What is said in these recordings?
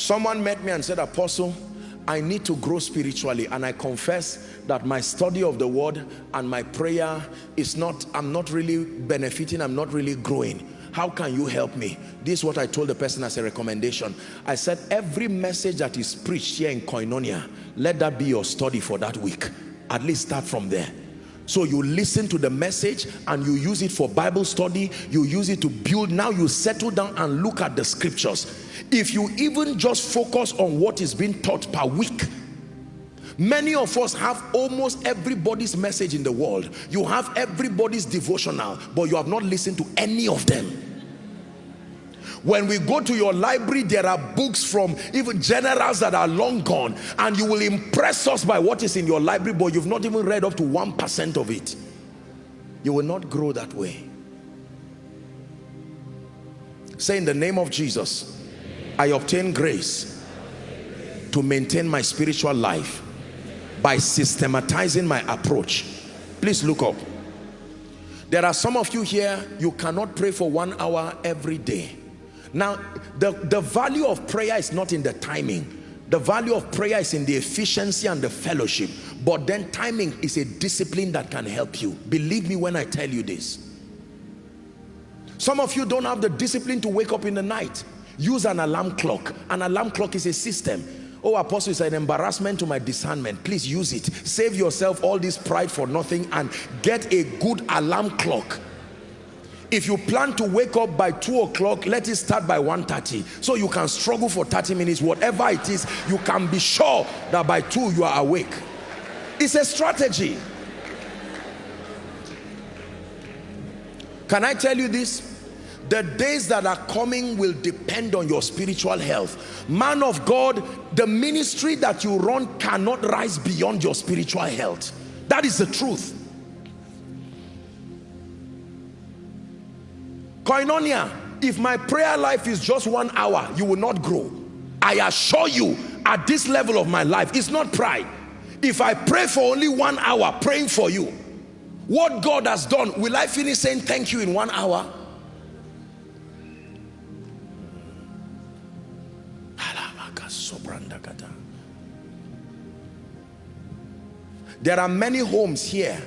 Someone met me and said, Apostle, I need to grow spiritually and I confess that my study of the word and my prayer is not, I'm not really benefiting, I'm not really growing. How can you help me? This is what I told the person as a recommendation. I said, every message that is preached here in Koinonia, let that be your study for that week. At least start from there. So you listen to the message and you use it for Bible study. You use it to build. Now you settle down and look at the scriptures. If you even just focus on what is being taught per week, Many of us have almost everybody's message in the world. You have everybody's devotional, but you have not listened to any of them. When we go to your library, there are books from even generals that are long gone, and you will impress us by what is in your library, but you've not even read up to 1% of it. You will not grow that way. Say in the name of Jesus, I obtain grace to maintain my spiritual life by systematizing my approach please look up there are some of you here you cannot pray for one hour every day now the the value of prayer is not in the timing. The value of prayer is in the efficiency and the fellowship. But then timing is a discipline that can help you. Believe me when i tell you this. Some of you don't have the discipline to wake up in the night. Use an alarm clock. An alarm clock is a system. Oh apostle is an embarrassment to my discernment. Please use it. Save yourself all this pride for nothing and get a good alarm clock if you plan to wake up by 2 o'clock let it start by 1.30 so you can struggle for 30 minutes. Whatever it is you can be sure that by 2 you are awake. It's a strategy. Can I tell you this? The days that are coming will depend on your spiritual health. Man of God the ministry that you run cannot rise beyond your spiritual health. That is the truth koinonia if my prayer life is just one hour you will not grow. I assure you at this level of my life it's not pride. If I pray for only one hour praying for you what God has done will I finish saying thank you in one hour? There are many homes here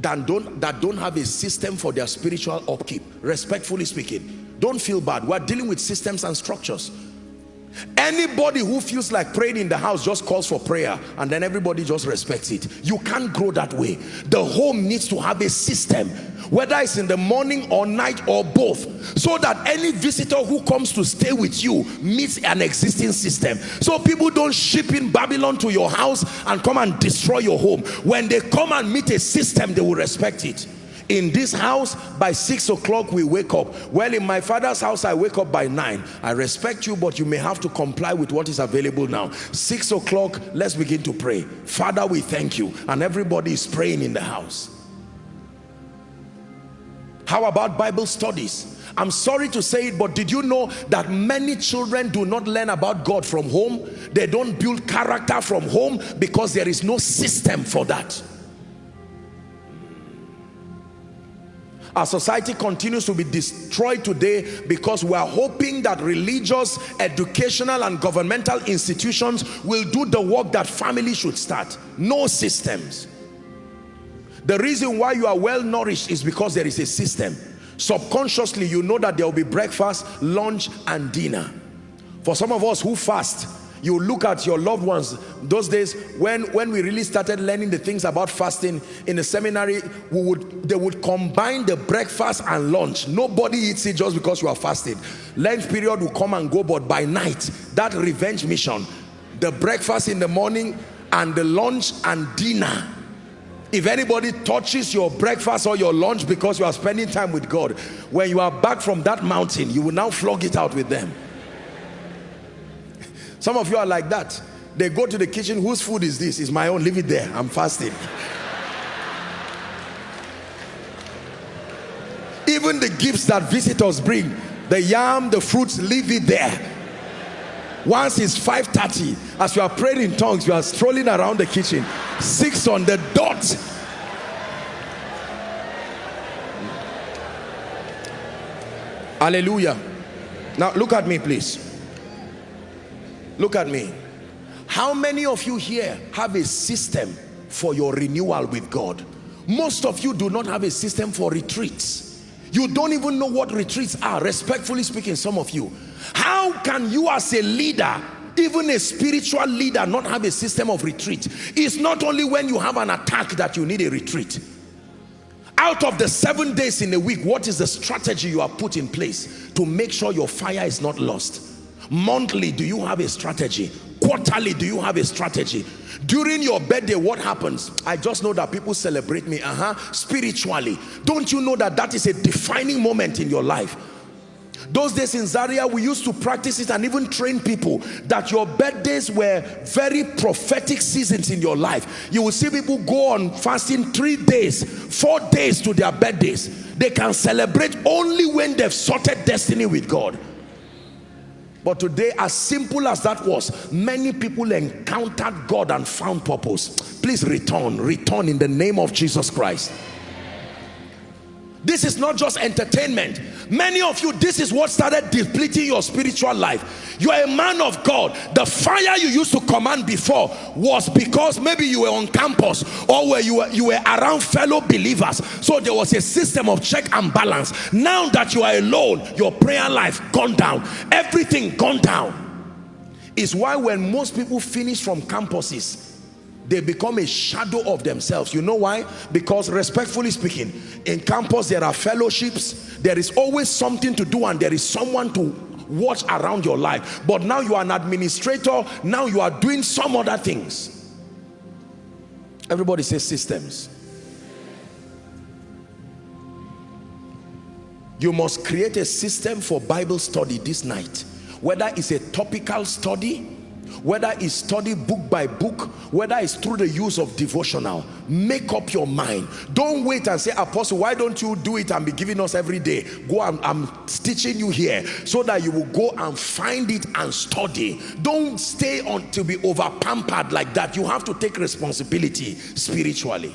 that don't, that don't have a system for their spiritual upkeep, respectfully speaking. Don't feel bad. We're dealing with systems and structures. Anybody who feels like praying in the house just calls for prayer and then everybody just respects it. You can't grow that way. The home needs to have a system, whether it's in the morning or night or both, so that any visitor who comes to stay with you meets an existing system. So people don't ship in Babylon to your house and come and destroy your home. When they come and meet a system, they will respect it in this house by six o'clock we wake up. Well in my father's house i wake up by nine. I respect you but you may have to comply with what is available now. Six o'clock let's begin to pray. Father we thank you. And everybody is praying in the house. How about bible studies? I'm sorry to say it, but did you know that many children do not learn about God from home? They don't build character from home because there is no system for that. Our society continues to be destroyed today because we are hoping that religious, educational and governmental institutions will do the work that family should start. No systems. The reason why you are well nourished is because there is a system. Subconsciously, you know that there will be breakfast, lunch and dinner. For some of us who fast, you look at your loved ones. Those days when when we really started learning the things about fasting in the seminary we would they would combine the breakfast and lunch. Nobody eats it just because you are fasting. Lunch period will come and go but by night that revenge mission the breakfast in the morning and the lunch and dinner. If anybody touches your breakfast or your lunch because you are spending time with God when you are back from that mountain you will now flog it out with them some of you are like that. They go to the kitchen, whose food is this? It's my own, leave it there. I'm fasting. Even the gifts that visitors bring, the yam, the fruits, leave it there. Once it's 5.30, as you are praying in tongues, you are strolling around the kitchen. Six on the dot. Hallelujah. Now look at me please. Look at me. How many of you here have a system for your renewal with God? Most of you do not have a system for retreats. You don't even know what retreats are respectfully speaking some of you. How can you as a leader even a spiritual leader not have a system of retreat? It's not only when you have an attack that you need a retreat. Out of the seven days in a week what is the strategy you have put in place to make sure your fire is not lost monthly do you have a strategy quarterly do you have a strategy during your birthday what happens i just know that people celebrate me uh-huh spiritually don't you know that that is a defining moment in your life those days in Zaria, we used to practice it and even train people that your birthdays were very prophetic seasons in your life. You will see people go on fasting three days, four days to their birthdays. They can celebrate only when they've sorted destiny with God. But today, as simple as that was, many people encountered God and found purpose. Please return, return in the name of Jesus Christ. This is not just entertainment. Many of you, this is what started depleting your spiritual life. You are a man of God. The fire you used to command before was because maybe you were on campus or where you were, you were around fellow believers. So there was a system of check and balance. Now that you are alone, your prayer life gone down. Everything gone down. Is why when most people finish from campuses, they become a shadow of themselves. You know why? Because respectfully speaking in campus there are fellowships there is always something to do and there is someone to watch around your life. But now you are an administrator now you are doing some other things. Everybody says systems. You must create a system for bible study this night. Whether it's a topical study whether it's study book by book whether it's through the use of devotional make up your mind. Don't wait and say apostle why don't you do it and be giving us every day? Go and i'm teaching you here so that you will go and find it and study. Don't stay on to be over pampered like that. You have to take responsibility spiritually